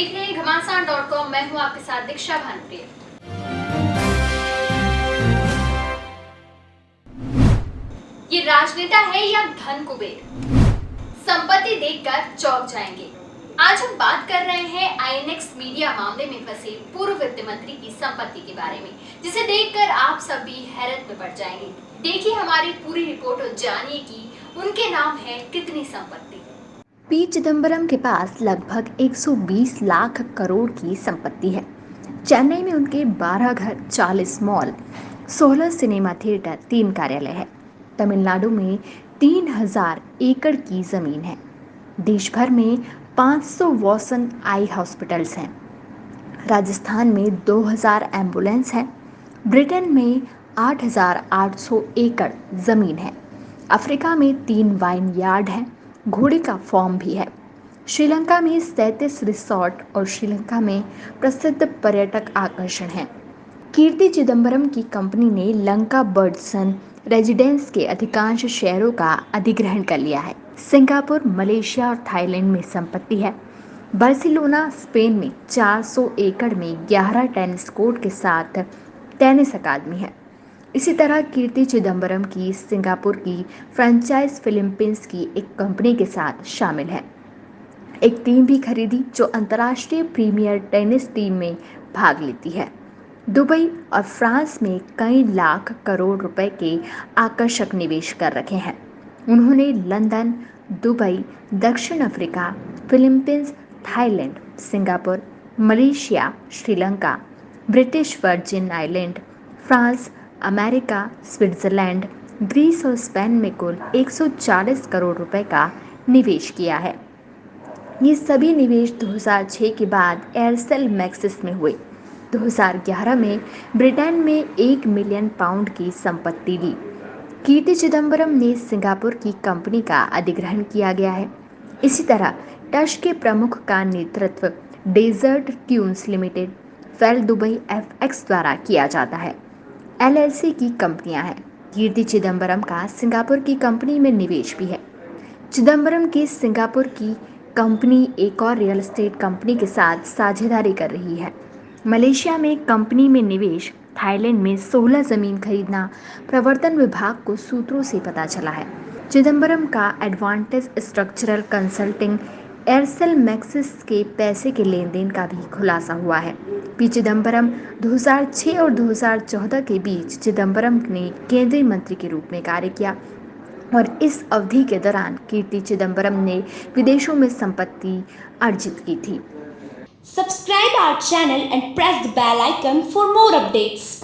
देख रहे हैं घमासान डॉट कॉम मैं हूँ आपके साथ दीक्षा भानप्रिय। ये राजनेता है या धन कुबेर? संपत्ति देखकर चौंक जाएँगे। आज हम बात कर रहे हैं आईएनएक्स मीडिया मामले में फंसे पूर्व वित्त मंत्री की संपत्ति के बारे में, जिसे देखकर आप सभी हैरत में पड़ जाएँगे। देखिए हमारी पूरी रिपोर्ट और जानिए कि उनके नाम है कितनी संपत्ति। पी चिदम्बरम के पास लगभग 120 लाख करोड़ की संपत्ति है। चेन्नई में उनके 12 घर 40 मॉल 16 सिनेमा थिएटर तीन कार्यालय है। तमिलनाडु में 3000 एकड़ की ज़मीन है। देश भर में 500 वॉसन आई हॉस्पिटल्स हैं। राजस्थान में 2000 एंबुलेंस हैं। ब्रिटेन में 8,800 एकड़ ज़मीन है। अफ्रीका में तीन वाइन यार्ड हैं। घोड़े का फॉर्म भी है। श्रीलंका में सैंतीस रिसोर्ट और श्रीलंका में प्रसिद्ध पर्यटक आकर्षण हैं। कीर्ति चिदम्बरम की कंपनी ने लंका बर्डसन रेजिडेंस के अधिकांश शहरों का अधिग्रहण कर लिया है। सिंगापुर, मलेशिया और थाईलैंड में संपत्ति है। बार्सिलोना, स्पेन में 400 एकड़ में 11 टेनिस कोर्ट के साथ टेनिस अकादमी है। इसी तरह कीर्ति चिदम्बरम की सिंगापुर की फ्रेंचाइज फिलिपींस की एक कंपनी के साथ शामिल है। एक टीम भी खरीदी जो अंतर्राष्ट्रीय प्रीमियर टेनिस टीम में भाग लेती है। दुबई और फ्रांस में कई लाख करोड़ रुपए के आकर्षक निवेश कर रखे हैं। उन्होंने लंदन, दुबई, दक्षिण Africa Philippines Thailand, Singapore, Malaysia, Sri Lanka, British Virgin Island, France America, Switzerland, Greece और स्पेन में कुल 140 करोड़ रुपए का निवेश किया है। ये सभी निवेश 2006 के बाद एयरसेल मैक्सिस में हुए। 2011 में ब्रिटेन में एक मिलियन पाउंड की संपत्ति ली कीर्ति चिदम्बरम ने सिंगापुर की कंपनी का अधिग्रहण किया गया है। इसी तरह टश के प्रमुख का नेतृत्व डेजर्ट ट्यून्स लिमिटेड, फेल दुबई एफएक्स द्वारा किया जाता है। एलएलसी की कंपनियाँ हैं। कीर्ति चिदम्बरम का सिंगापुर की कंपनी में निवेश भी है। चिदम्बरम की सिंगापुर की कंपनी एक और रियल एस्टेट कंपनी के साथ साझेदारी कर रही है। मलेशिया में कंपनी में निवेश, थाईलैंड में 16 ज़मीन खरीदना, प्रवर्तन विभाग को सूत्रों से पता चला है। चिदम्बरम का Advantage structural consulting Aircel Maxis के पैसे के लेन देन का भी खुलासा हुआ है। पी चिदम्बरम 2006 और 2014 के बीच चिदम्बरम ने केंद्रीय मंत्री के रूप में कार्य किया और इस अवधि के दौरान कीर्ति चिदम्बरम ने विदेशों में संपत्ति अर्जित की थी subscribe our channel and press the bell icon for more updates.